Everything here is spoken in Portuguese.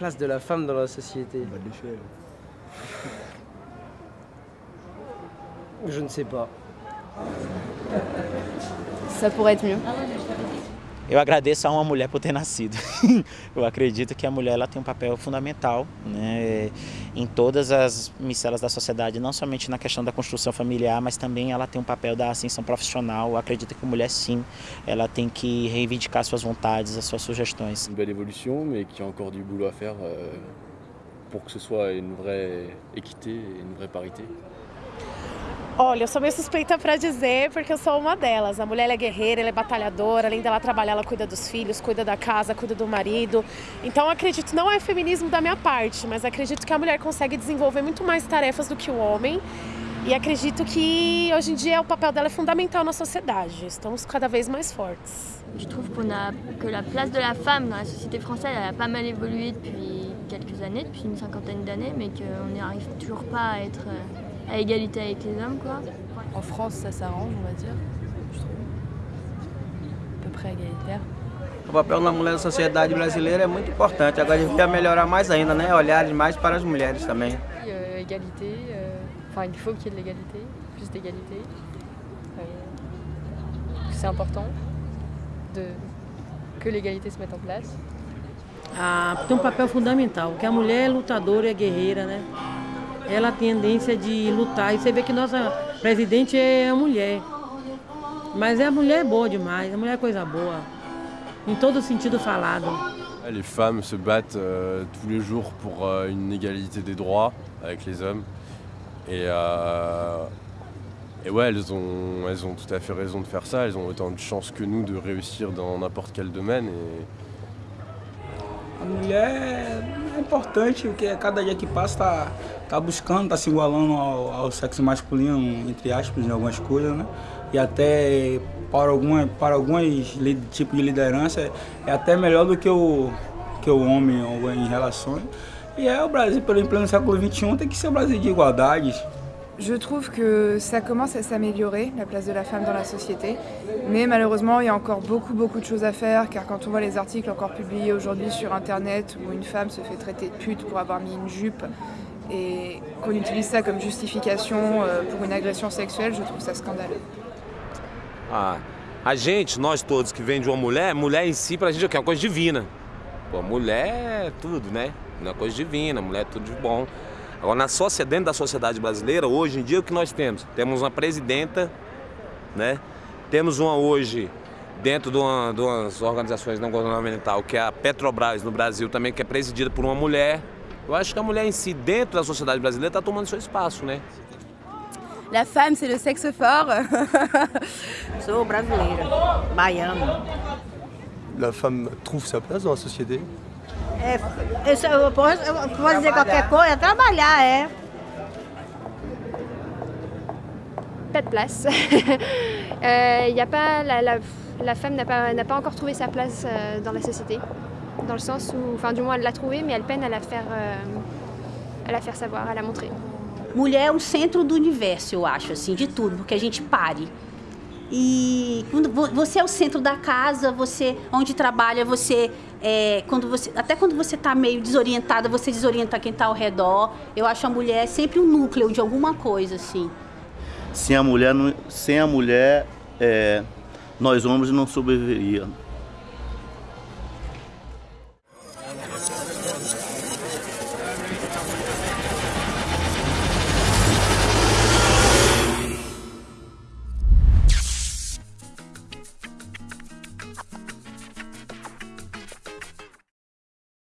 place de la femme dans la société Je ne sais pas. Ça pourrait être mieux. Eu agradeço a uma mulher por ter nascido. Eu acredito que a mulher ela tem um papel fundamental né, em todas as micelas da sociedade, não somente na questão da construção familiar, mas também ela tem um papel da ascensão profissional. Eu acredito que a mulher, sim, ela tem que reivindicar suas vontades, as suas sugestões. Une belle évolution, mais qu'il y a encore du boulot à faire euh, que ce soit une vraie équité une vraie parité. Olha, eu sou meio suspeita para dizer porque eu sou uma delas. A mulher é guerreira, ela é batalhadora, além dela trabalhar, ela cuida dos filhos, cuida da casa, cuida do marido. Então acredito, não é feminismo da minha parte, mas acredito que a mulher consegue desenvolver muito mais tarefas do que o homem. E acredito que hoje em dia o papel dela é fundamental na sociedade. Estamos cada vez mais fortes. Je trouve qu'on a, que la place de la femme dans la société française elle a pas mal évolué depuis quelques années, depuis une cinquantaine d'années, mais qu'on n'y arrive toujours pas à être à égalité avec les hommes. Quoi. En France, ça s'arrange, on va dire, je trouve. À peu près égalitaire. O papel da mulher na sociedade brasileira é muito importante. Agora devia melhorar mais ainda, né? Olhar mais para as mulheres também. Euh, égalité, euh, enfin il faut qu'il y ait de l'égalité, plus d'égalité. Euh, C'est important de, que l'égalité se mette en place. Ah, tem um papel fundamental, que a mulher é lutadora e é guerreira, né? Ela tem tendência de lutar. E você vê que nossa presidente é a mulher. Mas a mulher é boa demais, a mulher é coisa boa. Em todo sentido falado. Les femmes se battent euh, tous les jours pour euh, une égalité des droits avec les hommes. Et, euh, et ouais, elles ont, elles ont tout à fait raison de faire ça. Elles ont autant de chances que nous de réussir dans n'importe quel domaine. Et, importante, porque cada dia que passa tá, tá buscando, tá se igualando ao, ao sexo masculino, entre aspas, em algumas coisas, né? E até para, alguma, para alguns tipos de liderança é até melhor do que o, que o homem ou em relações. E é o Brasil, pelo pleno século XXI, tem que ser o Brasil de igualdade. Je trouve que ça commence à s'améliorer, la place de la femme dans la société. Mais malheureusement, il y a encore beaucoup, beaucoup de choses à faire, car quand on voit les articles encore publiés aujourd'hui sur Internet, où une femme se fait traiter de pute pour avoir mis une jupe, et qu'on utilise ça comme justification euh, pour une agression sexuelle, je trouve ça scandaleux. Ah, a gente, nós todos que vem de uma mulher, mulher em si pra gente é uma coisa divina. Pô, mulher é tudo, né? Uma coisa divina, mulher é tudo de bom. Agora, na sociedade, dentro da sociedade brasileira, hoje em dia, o que nós temos? Temos uma presidenta, né? Temos uma hoje, dentro de, uma, de umas organizações não governamentais, que é a Petrobras no Brasil também, que é presidida por uma mulher. Eu acho que a mulher em si, dentro da sociedade brasileira, está tomando seu espaço, né? La femme, c'est le sexe fort. Sou brasileira, baiana. La femme trouve sa place dans la société É, eu, eu, posso, eu posso dizer qualquer coisa, trabalhar, é. Pas de place. euh, y a pas, la, la, la femme n'a pas, pas encore trouvé sa place euh, dans la société. Dans le sens où, enfin du moins elle l'a trouvée, mais elle peine à la faire, euh, à la faire savoir, à la montrer. Mulher é o centro do universo, eu acho, assim, de tudo, porque a gente pare. E quando você é o centro da casa, você onde trabalha, você é, quando você até quando você está meio desorientada, você desorienta quem está ao redor. Eu acho a mulher sempre um núcleo de alguma coisa assim. Sem a mulher, sem a mulher, é, nós homens não sobreviveríamos.